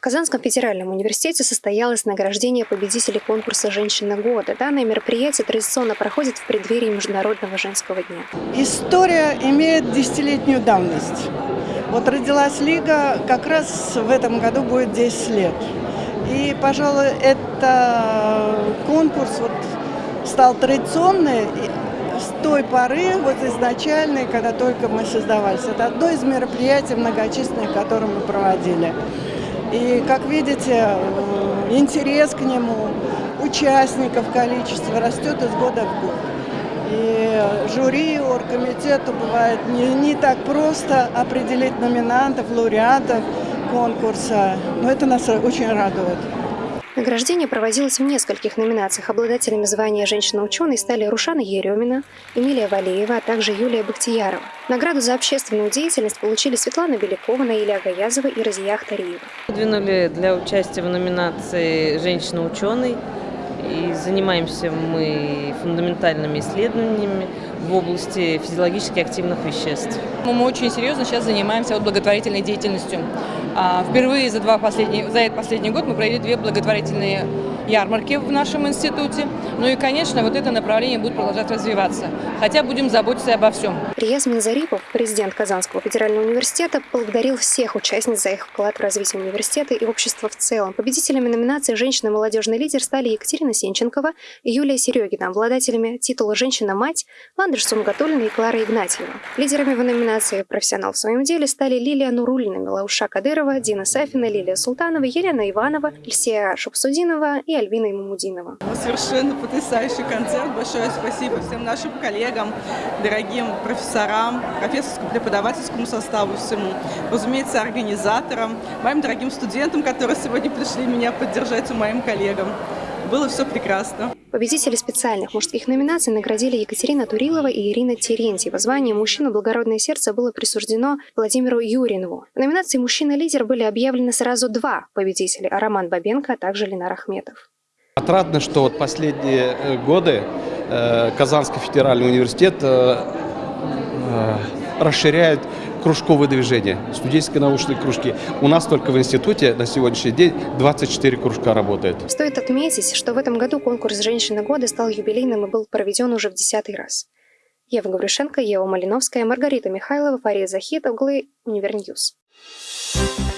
В Казанском федеральном университете состоялось награждение победителей конкурса «Женщина года». Данное мероприятие традиционно проходит в преддверии Международного женского дня. История имеет десятилетнюю давность. Вот родилась Лига, как раз в этом году будет 10 лет. И, пожалуй, это конкурс вот стал традиционный с той поры, вот изначальной, когда только мы создавались. Это одно из мероприятий многочисленных, которые мы проводили. И, как видите, э, интерес к нему, участников количество растет из года в год. И жюри, оргкомитету бывает не, не так просто определить номинантов, лауреатов конкурса, но это нас очень радует. Награждение проводилось в нескольких номинациях. Обладателями звания «Женщина-ученый» стали Рушана Еремина, Эмилия Валеева, а также Юлия Бахтиярова. Награду за общественную деятельность получили Светлана Белякова, Наиля Гаязова и Разия Ахтариева. Выдвинули для участия в номинации «Женщина-ученый» и занимаемся мы фундаментальными исследованиями в области физиологически активных веществ. Мы очень серьезно сейчас занимаемся вот благотворительной деятельностью. А, впервые за, два последние, за этот последний год мы провели две благотворительные ярмарки в нашем институте. Ну и, конечно, вот это направление будет продолжать развиваться. Хотя будем заботиться обо всем. Рияз Минзарипов, президент Казанского федерального университета, поблагодарил всех участниц за их вклад в развитие университета и общества в целом. Победителями номинации «Женщина молодежный лидер» стали Екатерина Сенченкова и Юлия Серегина, обладателями титула «Женщина-мать» Ландыш Сумгатулина и Клара Игнатьева. Лидерами в номинации «Профессионал в своем деле» стали Лилия Нурулина, Милауша Кадырова, Дина Сафина, Лилия Султанова, Елена Иванова, Ильсия Шапсудинова и Альвина Имамудинова. Совершенно потрясающий концерт. Большое спасибо всем нашим коллегам, дорогим профессорам, профессорскому преподавательскому составу всему, разумеется, организаторам, моим дорогим студентам, которые сегодня пришли меня поддержать, и моим коллегам. Было все прекрасно. Победители специальных мужских номинаций наградили Екатерина Турилова и Ирина Терентьева. Звание «Мужчина. Благородное сердце» было присуждено Владимиру Юринову. В номинации «Мужчина-лидер» были объявлены сразу два победителя – Роман Бабенко, а также Ленар Ахметов. Отрадно, что вот последние э, годы э, Казанский федеральный университет э, расширяет кружковые движения, студенческие научные кружки. У нас только в институте на сегодняшний день 24 кружка работает. Стоит отметить, что в этом году конкурс «Женщина года» стал юбилейным и был проведен уже в десятый раз. Ева Гаврюшенко, Ева Малиновская, Маргарита Михайлова, Фарид Захитоглы, Univer News. Thank